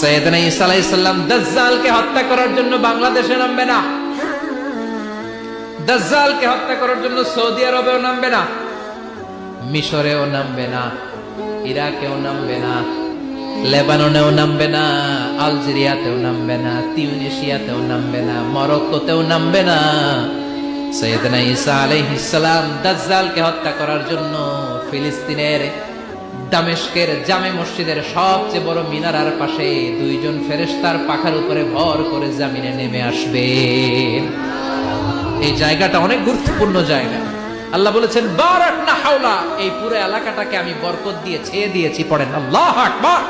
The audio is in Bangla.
সৈয়দনা হত্যা করার জন্য বাংলাদেশে নামবে না। দাজ্জালকে হত্যা করার জন্য সৌদি আরবেও নামবে না। মিশরেও নামবে না। ইরাকেও নামবে না। লেবাননেও নামবে না। আলজেরিয়াতেও নামবে না। তিউনিশিয়াতেও নামবে না। মরক্কোতেও নামবে না। সৈয়দনা ঈসা আলাইহিস সালাম দাজ্জালকে হত্যা করার জন্য ফিলিস্তিনের দামেস্কের জামে মসজিদের সবচেয়ে বড় মিনারার পাশে দুইজন ফেরেস্তার পাখার উপরে ভর করে জামিনে নেমে আসবে এই জায়গাটা অনেক গুরুত্বপূর্ণ জায়গা। আল্লাহ বলেছেন, বারাক না হাওলা। এই পুরো এলাকাটাকে আমি বরকত দিয়ে ছেয়ে দিয়েছি, পড়েন। আল্লাহ আকবার।